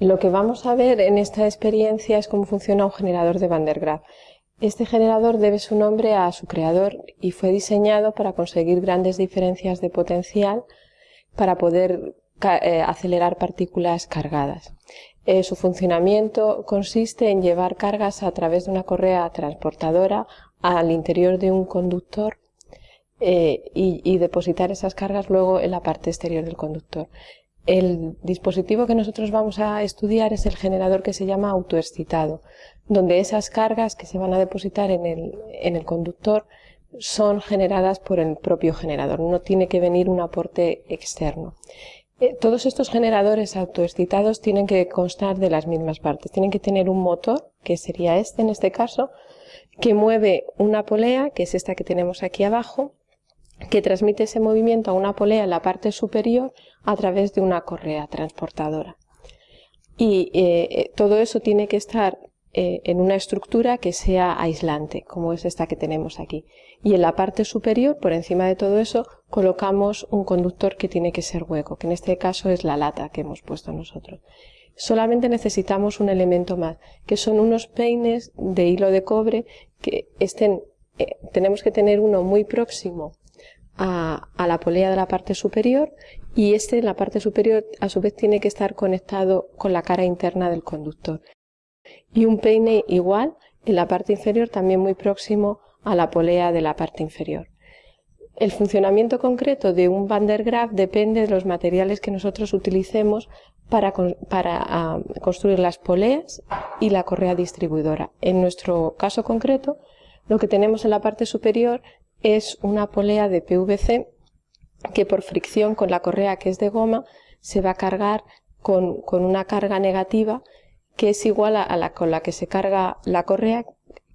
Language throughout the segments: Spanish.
Lo que vamos a ver en esta experiencia es cómo funciona un generador de Van der Graaf. Este generador debe su nombre a su creador y fue diseñado para conseguir grandes diferencias de potencial para poder eh, acelerar partículas cargadas. Eh, su funcionamiento consiste en llevar cargas a través de una correa transportadora al interior de un conductor eh, y, depositar esas cargas luego en la parte exterior del conductor. El dispositivo que nosotros vamos a estudiar es el generador que se llama autoexcitado, donde esas cargas que se van a depositar en el, en el conductor son generadas por el propio generador, no tiene que venir un aporte externo. Eh, todos estos generadores autoexcitados tienen que constar de las mismas partes. Tienen que tener un motor, que sería este en este caso, que mueve una polea, que es esta que tenemos aquí abajo, que transmite ese movimiento a una polea en la parte superior a través de una correa transportadora. Y eh, eh, todo eso tiene que estar en una estructura que sea aislante, como es esta que tenemos aquí. Y en la parte superior, por encima de todo eso, colocamos un conductor que tiene que ser hueco, que en este caso es la lata que hemos puesto nosotros. Solamente necesitamos un elemento más, que son unos peines de hilo de cobre que estén, eh, tenemos que tener uno muy próximo a, la polea de la parte superior y este en la parte superior a su vez tiene que estar conectado con la cara interna del conductor. Y un peine igual en la parte inferior también muy próximo a la polea de la parte inferior. El funcionamiento concreto de un Van der Graaf depende de los materiales que nosotros utilicemos para, ah, construir las poleas y la correa distribuidora. En nuestro caso concreto, lo que tenemos en la parte superior es una polea de PVC que por fricción con la correa que es de goma se va a cargar con, una carga negativa que es igual a la con la que se carga la correa,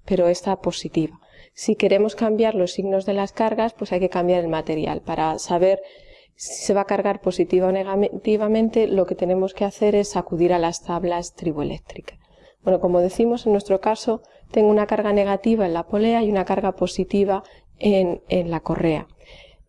pero esta positiva. Si queremos cambiar los signos de las cargas, pues hay que cambiar el material. Para saber si se va a cargar positiva o negativamente, lo que tenemos que hacer es acudir a las tablas triboeléctricas. Bueno, como decimos, en nuestro caso, tengo una carga negativa en la polea y una carga positiva en, la correa.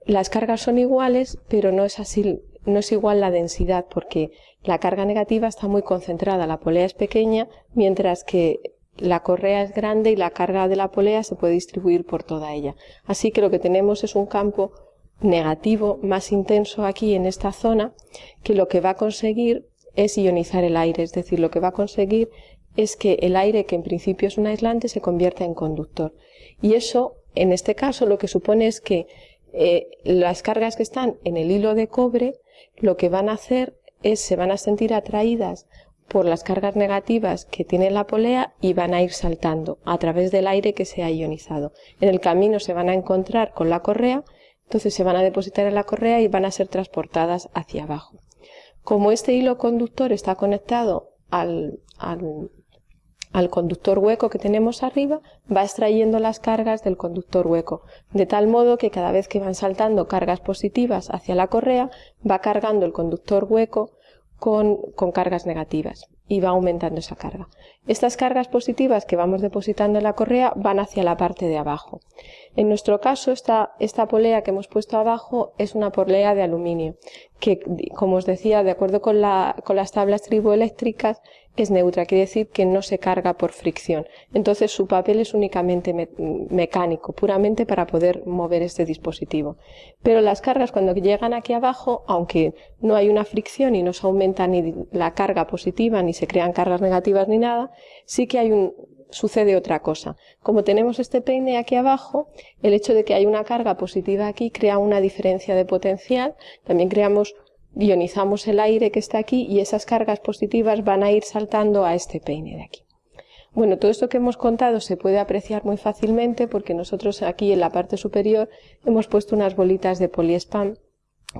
Las cargas son iguales, pero no es así, no es igual la densidad, porque la carga negativa está muy concentrada, la polea es pequeña, mientras que la correa es grande y la carga de la polea se puede distribuir por toda ella. Así que lo que tenemos es un campo negativo más intenso aquí en esta zona que lo que va a conseguir es ionizar el aire, es decir, lo que va a conseguir es que el aire, que en principio es un aislante, se convierta en conductor. Y eso, en este caso, lo que supone es que eh, las cargas que están en el hilo de cobre, lo que van a hacer es, se van a sentir atraídas por las cargas negativas que tiene la polea y van a ir saltando a través del aire que se ha ionizado. En el camino se van a encontrar con la correa, entonces se van a depositar en la correa y van a ser transportadas hacia abajo. Como este hilo conductor está conectado al, al, al conductor hueco que tenemos arriba, va extrayendo las cargas del conductor hueco, de tal modo que cada vez que van saltando cargas positivas hacia la correa, va cargando el conductor hueco con, cargas negativas y va aumentando esa carga. Estas cargas positivas que vamos depositando en la correa van hacia la parte de abajo. En nuestro caso, esta, esta polea que hemos puesto abajo es una polea de aluminio, que, como os decía, de acuerdo con, la, con las tablas triboeléctricas, es neutra, quiere decir que no se carga por fricción. Entonces su papel es únicamente mecánico, puramente para poder mover este dispositivo. Pero las cargas cuando llegan aquí abajo, aunque no hay una fricción y no se aumenta ni la carga positiva, ni se crean cargas negativas ni nada, sí que hay un, sucede otra cosa. Como tenemos este peine aquí abajo, el hecho de que hay una carga positiva aquí crea una diferencia de potencial, también creamos ionizamos el aire que está aquí y esas cargas positivas van a ir saltando a este peine de aquí. Bueno, todo esto que hemos contado se puede apreciar muy fácilmente porque nosotros aquí en la parte superior hemos puesto unas bolitas de poliespam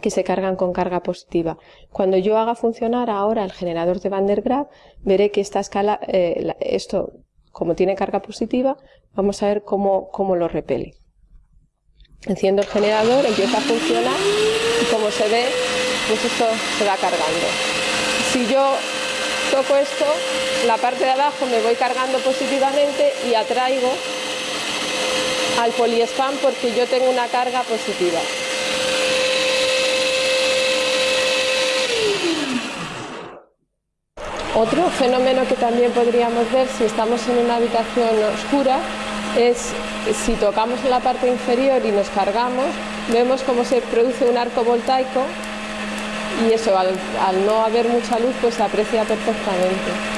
que se cargan con carga positiva. Cuando yo haga funcionar ahora el generador de Van der Graaf, veré que esta escala, eh, esto, como tiene carga positiva, vamos a ver cómo, cómo lo repele. Enciendo el generador, empieza a funcionar y como se ve, pues esto se va cargando. Si yo toco esto, la parte de abajo me voy cargando positivamente y atraigo al poliespan porque yo tengo una carga positiva. Otro fenómeno que también podríamos ver si estamos en una habitación oscura es si tocamos en la parte inferior y nos cargamos, vemos cómo se produce un arco voltaico y eso, al, al no haber mucha luz, pues se aprecia perfectamente.